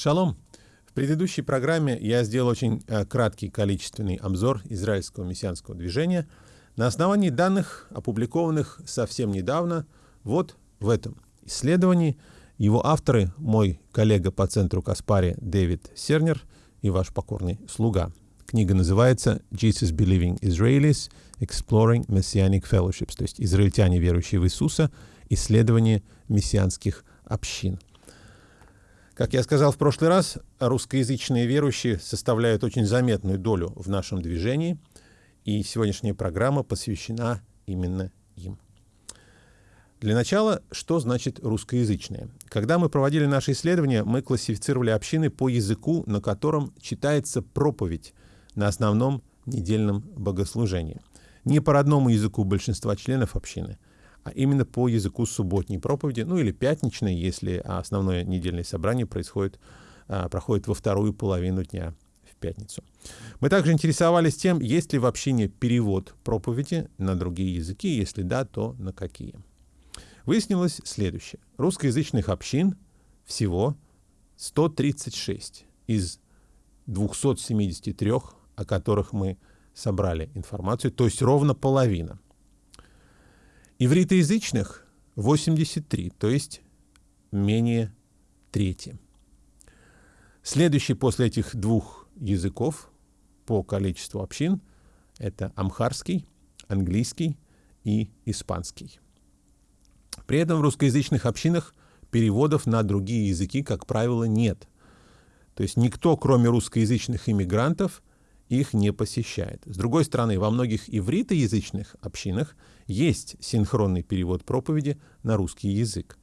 Шалом! В предыдущей программе я сделал очень э, краткий количественный обзор израильского мессианского движения на основании данных, опубликованных совсем недавно вот в этом исследовании. Его авторы – мой коллега по центру Каспари Дэвид Сернер и ваш покорный слуга. Книга называется «Jesus Believing Israelis Exploring Messianic Fellowships», то есть «Израильтяне, верующие в Иисуса. Исследование мессианских общин». Как я сказал в прошлый раз, русскоязычные верующие составляют очень заметную долю в нашем движении, и сегодняшняя программа посвящена именно им. Для начала, что значит русскоязычные? Когда мы проводили наши исследования, мы классифицировали общины по языку, на котором читается проповедь на основном недельном богослужении. Не по родному языку большинства членов общины, именно по языку субботней проповеди, ну или пятничной, если основное недельное собрание происходит, а, проходит во вторую половину дня в пятницу. Мы также интересовались тем, есть ли в общине перевод проповеди на другие языки, если да, то на какие. Выяснилось следующее. Русскоязычных общин всего 136 из 273, о которых мы собрали информацию, то есть ровно половина – Ивритоязычных 83, то есть менее трети. Следующий после этих двух языков по количеству общин — это амхарский, английский и испанский. При этом в русскоязычных общинах переводов на другие языки, как правило, нет. То есть никто, кроме русскоязычных иммигрантов, их не посещает. С другой стороны, во многих ивритоязычных общинах есть синхронный перевод проповеди на русский язык,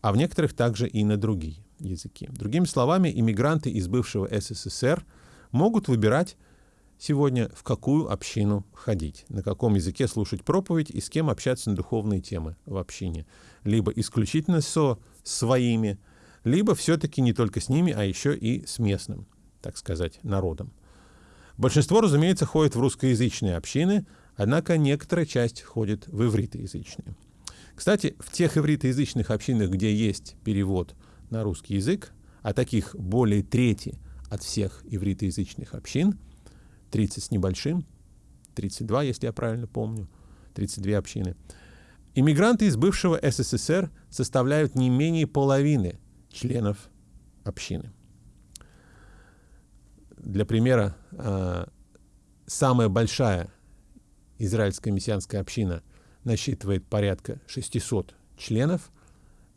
а в некоторых также и на другие языки. Другими словами, иммигранты из бывшего СССР могут выбирать сегодня, в какую общину ходить, на каком языке слушать проповедь и с кем общаться на духовные темы в общине. Либо исключительно со своими, либо все-таки не только с ними, а еще и с местным, так сказать, народом. Большинство, разумеется, ходит в русскоязычные общины, однако некоторая часть ходит в ивритоязычные. Кстати, в тех ивритоязычных общинах, где есть перевод на русский язык, а таких более трети от всех ивритоязычных общин, 30 с небольшим, 32, если я правильно помню, 32 общины, иммигранты из бывшего СССР составляют не менее половины членов общины. Для примера, э, самая большая израильская мессианская община насчитывает порядка 600 членов,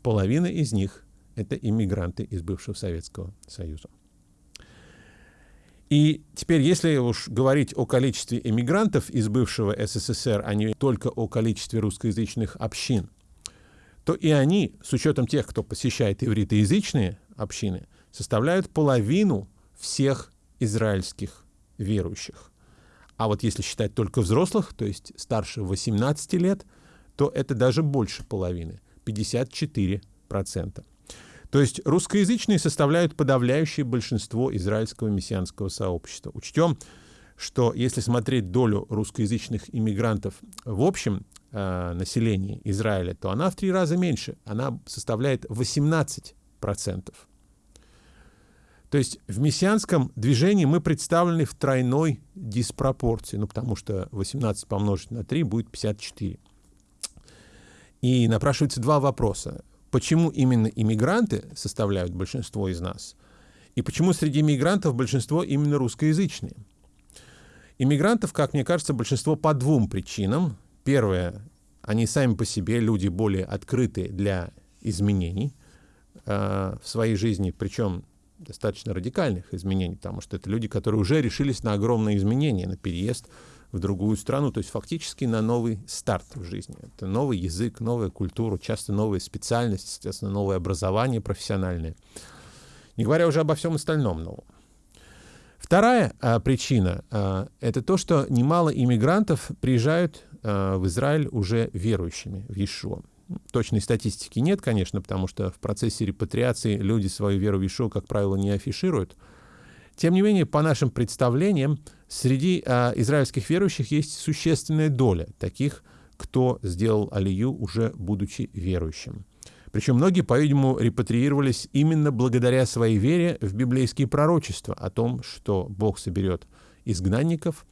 половина из них — это иммигранты из бывшего Советского Союза. И теперь, если уж говорить о количестве иммигрантов из бывшего СССР, а не только о количестве русскоязычных общин, то и они, с учетом тех, кто посещает ивритоязычные общины, составляют половину всех израильских верующих. А вот если считать только взрослых, то есть старше 18 лет, то это даже больше половины, 54%. То есть русскоязычные составляют подавляющее большинство израильского мессианского сообщества. Учтем, что если смотреть долю русскоязычных иммигрантов в общем э, населении Израиля, то она в три раза меньше. Она составляет 18%. То есть в мессианском движении мы представлены в тройной диспропорции, ну потому что 18 помножить на 3 будет 54. И напрашивается два вопроса. Почему именно иммигранты составляют большинство из нас? И почему среди иммигрантов большинство именно русскоязычные? Иммигрантов, как мне кажется, большинство по двум причинам. Первое, они сами по себе люди более открытые для изменений э, в своей жизни, причем достаточно радикальных изменений, потому что это люди, которые уже решились на огромные изменения, на переезд в другую страну, то есть фактически на новый старт в жизни. Это новый язык, новая культура, часто новая специальность, естественно, новое образование профессиональное. Не говоря уже обо всем остальном новом. Вторая а, причина а, — это то, что немало иммигрантов приезжают а, в Израиль уже верующими в Иешуа. Точной статистики нет, конечно, потому что в процессе репатриации люди свою веру в Ишуа, как правило, не афишируют. Тем не менее, по нашим представлениям, среди э, израильских верующих есть существенная доля таких, кто сделал алию уже будучи верующим. Причем многие, по-видимому, репатриировались именно благодаря своей вере в библейские пророчества о том, что Бог соберет изгнанников,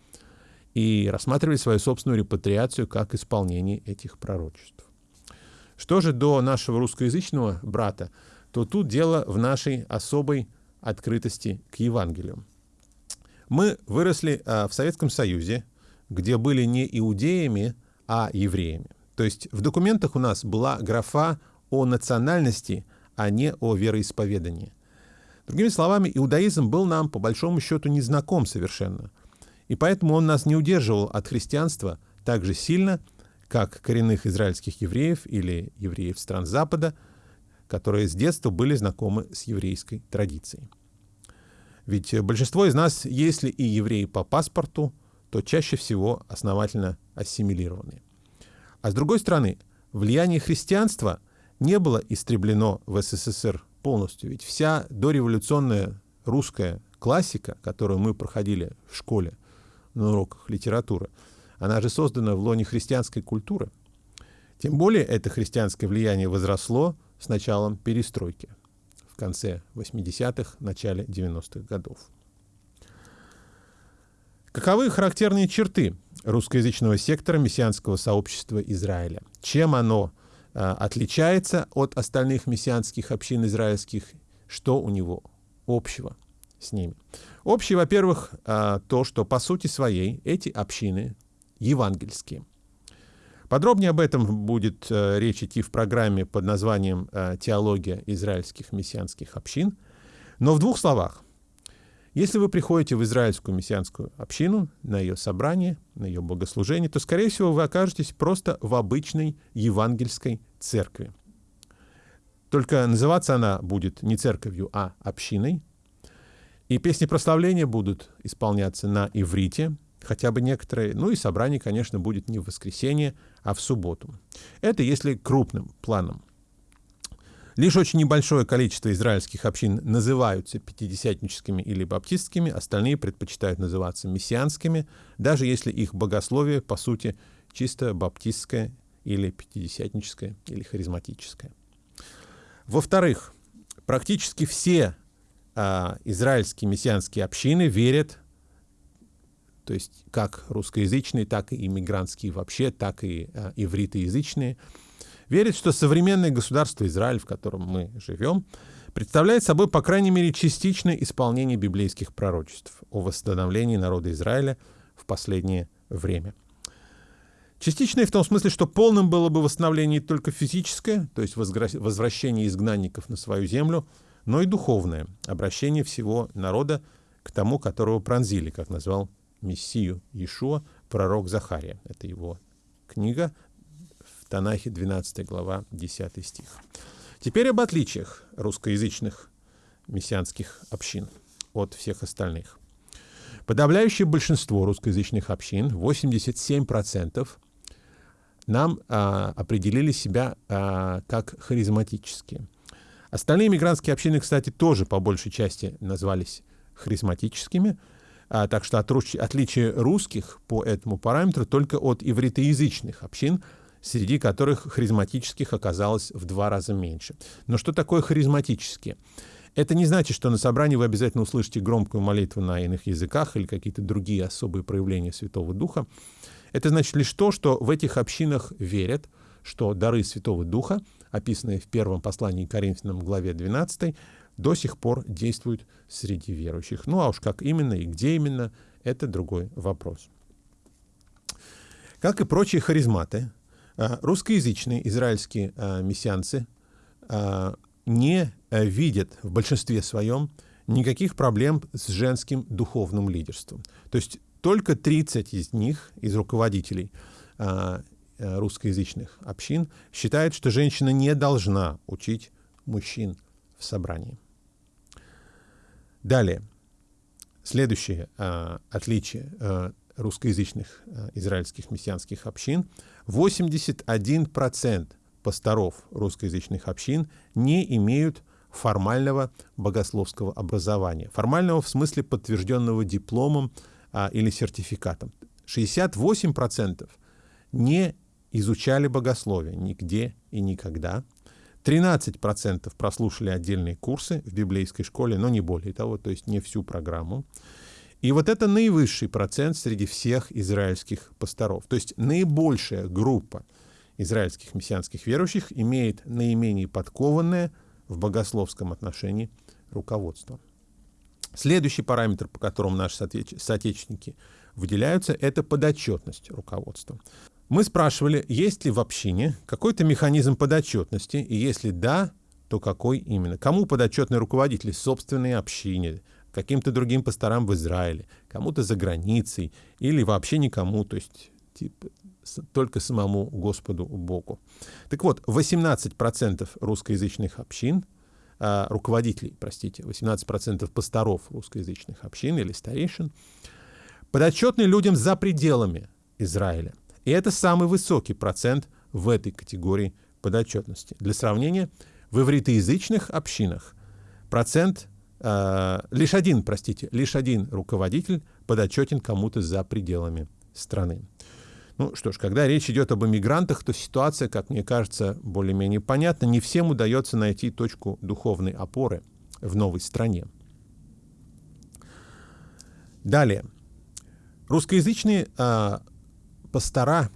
и рассматривали свою собственную репатриацию как исполнение этих пророчеств. Что же до нашего русскоязычного брата, то тут дело в нашей особой открытости к Евангелию. Мы выросли а, в Советском Союзе, где были не иудеями, а евреями. То есть в документах у нас была графа о национальности, а не о вероисповедании. Другими словами, иудаизм был нам по большому счету незнаком совершенно. И поэтому он нас не удерживал от христианства так же сильно, как коренных израильских евреев или евреев стран Запада, которые с детства были знакомы с еврейской традицией. Ведь большинство из нас, если и евреи по паспорту, то чаще всего основательно ассимилированы. А с другой стороны, влияние христианства не было истреблено в СССР полностью. Ведь вся дореволюционная русская классика, которую мы проходили в школе на уроках литературы, она же создана в лоне христианской культуры. Тем более это христианское влияние возросло с началом перестройки в конце 80-х, начале 90-х годов. Каковы характерные черты русскоязычного сектора мессианского сообщества Израиля? Чем оно э, отличается от остальных мессианских общин израильских? Что у него общего с ними? Общее, во-первых, э, то, что по сути своей эти общины евангельские. Подробнее об этом будет э, речь идти в программе под названием э, «Теология израильских мессианских общин». Но в двух словах. Если вы приходите в израильскую мессианскую общину, на ее собрание, на ее богослужение, то, скорее всего, вы окажетесь просто в обычной евангельской церкви. Только называться она будет не церковью, а общиной. И песни прославления будут исполняться на иврите, хотя бы некоторые. Ну и собрание, конечно, будет не в воскресенье, а в субботу. Это если крупным планом. Лишь очень небольшое количество израильских общин называются пятидесятническими или баптистскими, остальные предпочитают называться мессианскими, даже если их богословие, по сути, чисто баптистское или пятидесятническое или харизматическое. Во-вторых, практически все а, израильские мессианские общины верят то есть как русскоязычные, так и иммигрантские вообще, так и э, ивритоязычные, верят, что современное государство Израиль, в котором мы живем, представляет собой, по крайней мере, частичное исполнение библейских пророчеств о восстановлении народа Израиля в последнее время. Частичное в том смысле, что полным было бы восстановление не только физическое, то есть возвращение изгнанников на свою землю, но и духовное, обращение всего народа к тому, которого пронзили, как назвал Мессию Иешуа, пророк Захария. Это его книга в Танахе, 12 глава, 10 стих. Теперь об отличиях русскоязычных мессианских общин от всех остальных. Подавляющее большинство русскоязычных общин, 87%, нам а, определили себя а, как харизматические. Остальные мигрантские общины, кстати, тоже по большей части назвались харизматическими, а, так что отличие русских по этому параметру только от ивритоязычных общин, среди которых харизматических оказалось в два раза меньше. Но что такое харизматические? Это не значит, что на собрании вы обязательно услышите громкую молитву на иных языках или какие-то другие особые проявления Святого Духа. Это значит лишь то, что в этих общинах верят, что дары Святого Духа, описанные в первом послании Коринфянам главе 12, до сих пор действуют среди верующих. Ну а уж как именно и где именно, это другой вопрос. Как и прочие харизматы, а, русскоязычные израильские а, мессианцы а, не видят в большинстве своем никаких проблем с женским духовным лидерством. То есть только 30 из них, из руководителей русскоязычных общин, считают, что женщина не должна учить мужчин в собрании. Далее. Следующее э, отличие э, русскоязычных э, израильских мессианских общин. 81% пасторов русскоязычных общин не имеют формального богословского образования. Формального в смысле подтвержденного дипломом а, или сертификатом. 68% не изучали богословие нигде и никогда. 13% прослушали отдельные курсы в библейской школе, но не более того, то есть не всю программу. И вот это наивысший процент среди всех израильских пасторов. То есть наибольшая группа израильских мессианских верующих имеет наименее подкованное в богословском отношении руководство. Следующий параметр, по которому наши соотечественники выделяются, это подотчетность руководства. Мы спрашивали, есть ли в общине какой-то механизм подотчетности, и если да, то какой именно? Кому подотчетны руководители собственной общине, каким-то другим пасторам в Израиле, кому-то за границей или вообще никому, то есть типа, только самому Господу Богу. Так вот, 18% русскоязычных общин, э, руководителей, простите, 18% пасторов русскоязычных общин или старейшин, подотчетны людям за пределами Израиля. И это самый высокий процент в этой категории подотчетности. Для сравнения, в ивритоязычных общинах процент Э, лишь один, простите, лишь один руководитель подотчетен кому-то за пределами страны. Ну что ж, когда речь идет об иммигрантах, то ситуация, как мне кажется, более-менее понятна. Не всем удается найти точку духовной опоры в новой стране. Далее. Русскоязычные э, пастора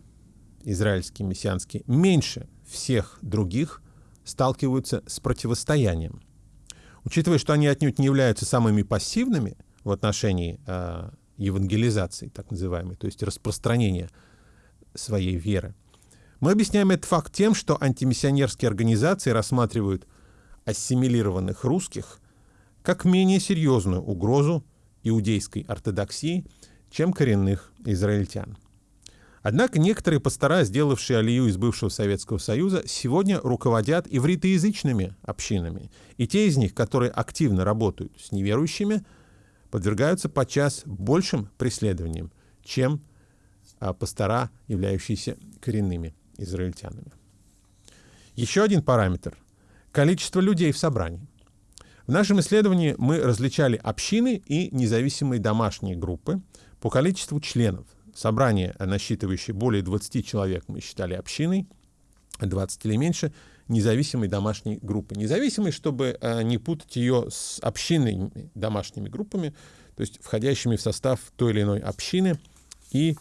израильские, мессианские, меньше всех других сталкиваются с противостоянием – Учитывая, что они отнюдь не являются самыми пассивными в отношении э, евангелизации, так называемой, то есть распространения своей веры, мы объясняем этот факт тем, что антимиссионерские организации рассматривают ассимилированных русских как менее серьезную угрозу иудейской ортодоксии, чем коренных израильтян. Однако некоторые пастора, сделавшие алию из бывшего Советского Союза, сегодня руководят ивритоязычными общинами. И те из них, которые активно работают с неверующими, подвергаются подчас большим преследованиям, чем а, пастора, являющиеся коренными израильтянами. Еще один параметр – количество людей в собрании. В нашем исследовании мы различали общины и независимые домашние группы по количеству членов – собрание, насчитывающее более 20 человек, мы считали общиной, 20 или меньше, независимой домашней группы. Независимой, чтобы э, не путать ее с общинными домашними группами, то есть входящими в состав той или иной общины и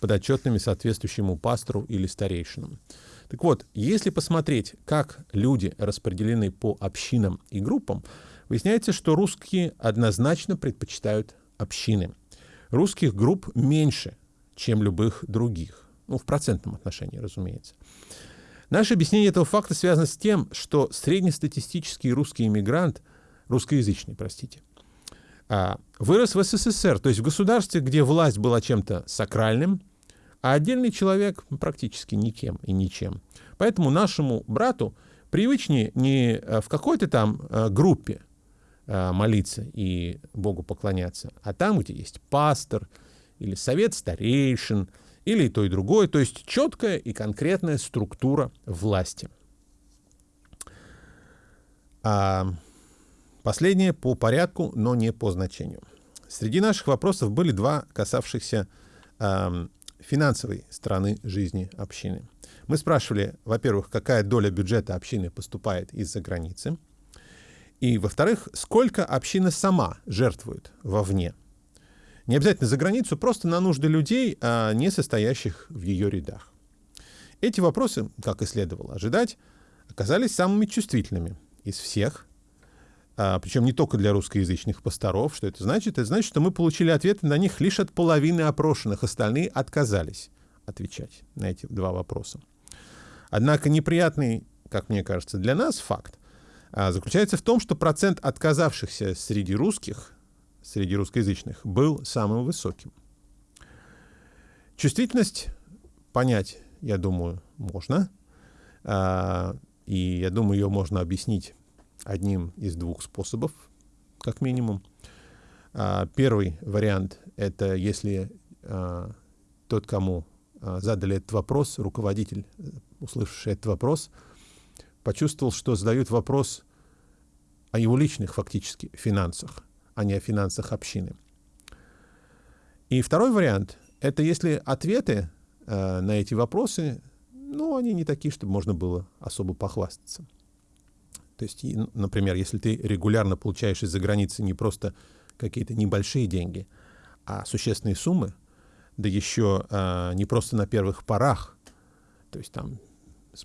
подотчетными соответствующему пастору или старейшинам. Так вот, если посмотреть, как люди распределены по общинам и группам, выясняется, что русские однозначно предпочитают общины. Русских групп меньше, чем любых других. Ну, в процентном отношении, разумеется. Наше объяснение этого факта связано с тем, что среднестатистический русский иммигрант, русскоязычный, простите, а, вырос в СССР, то есть в государстве, где власть была чем-то сакральным, а отдельный человек практически никем и ничем. Поэтому нашему брату привычнее не в какой-то там а, группе а, молиться и Богу поклоняться, а там, где есть пастор, или совет старейшин, или и то, и другое, то есть четкая и конкретная структура власти. А последнее по порядку, но не по значению. Среди наших вопросов были два, касавшихся э, финансовой стороны жизни общины. Мы спрашивали, во-первых, какая доля бюджета общины поступает из-за границы, и, во-вторых, сколько община сама жертвует вовне не обязательно за границу, просто на нужды людей, а не состоящих в ее рядах. Эти вопросы, как и следовало ожидать, оказались самыми чувствительными из всех, а, причем не только для русскоязычных пасторов. Что это значит? Это значит, что мы получили ответы на них лишь от половины опрошенных, остальные отказались отвечать на эти два вопроса. Однако неприятный, как мне кажется, для нас факт а, заключается в том, что процент отказавшихся среди русских среди русскоязычных был самым высоким. Чувствительность понять, я думаю, можно. А, и я думаю, ее можно объяснить одним из двух способов, как минимум. А, первый вариант — это если а, тот, кому задали этот вопрос, руководитель, услышавший этот вопрос, почувствовал, что задают вопрос о его личных фактически финансах а не о финансах общины. И второй вариант — это если ответы э, на эти вопросы, ну, они не такие, чтобы можно было особо похвастаться. То есть, например, если ты регулярно получаешь из-за границы не просто какие-то небольшие деньги, а существенные суммы, да еще а, не просто на первых порах, то есть там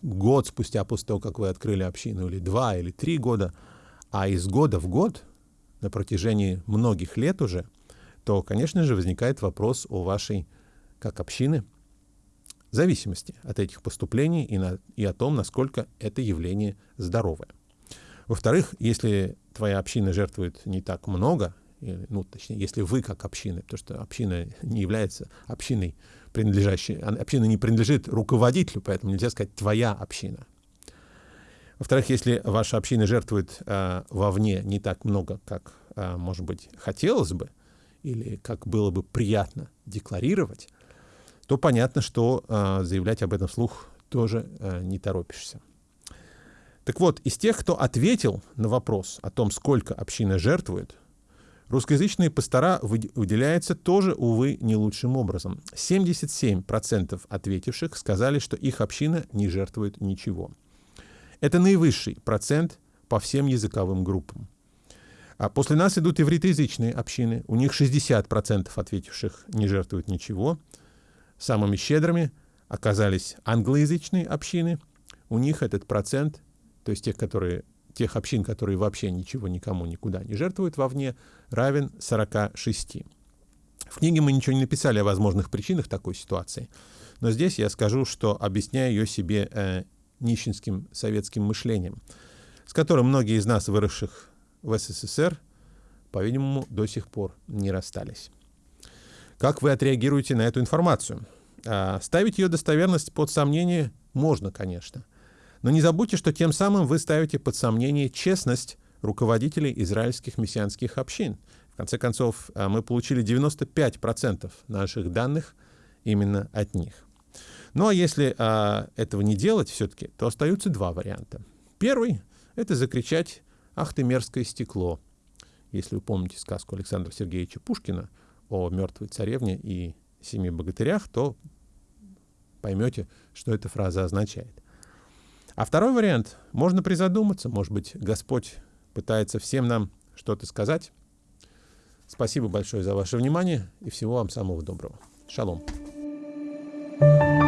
год спустя после того, как вы открыли общину, или два, или три года, а из года в год, на протяжении многих лет уже, то, конечно же, возникает вопрос о вашей, как общины, зависимости от этих поступлений и, на, и о том, насколько это явление здоровое. Во-вторых, если твоя община жертвует не так много, ну, точнее, если вы как община, потому что община не является общиной, принадлежащей, община не принадлежит руководителю, поэтому нельзя сказать «твоя община». Во-вторых, если ваша община жертвует э, вовне не так много, как, э, может быть, хотелось бы, или как было бы приятно декларировать, то понятно, что э, заявлять об этом вслух тоже э, не торопишься. Так вот, из тех, кто ответил на вопрос о том, сколько община жертвует, русскоязычные пастора выделяются тоже, увы, не лучшим образом. 77% ответивших сказали, что их община не жертвует ничего. Это наивысший процент по всем языковым группам. А после нас идут ивритоязычные общины. У них 60% ответивших не жертвуют ничего. Самыми щедрыми оказались англоязычные общины. У них этот процент, то есть тех, которые, тех общин, которые вообще ничего никому никуда не жертвуют вовне, равен 46. В книге мы ничего не написали о возможных причинах такой ситуации, но здесь я скажу, что объясняю ее себе э, нищенским советским мышлением, с которым многие из нас, выросших в СССР, по-видимому, до сих пор не расстались. Как вы отреагируете на эту информацию? А, ставить ее достоверность под сомнение можно, конечно. Но не забудьте, что тем самым вы ставите под сомнение честность руководителей израильских мессианских общин. В конце концов, а, мы получили 95% наших данных именно от них. Ну а если а, этого не делать все-таки, то остаются два варианта. Первый — это закричать «Ах ты мерзкое стекло!» Если вы помните сказку Александра Сергеевича Пушкина о мертвой царевне и семи богатырях, то поймете, что эта фраза означает. А второй вариант — можно призадуматься, может быть, Господь пытается всем нам что-то сказать. Спасибо большое за ваше внимание и всего вам самого доброго. Шалом. thank you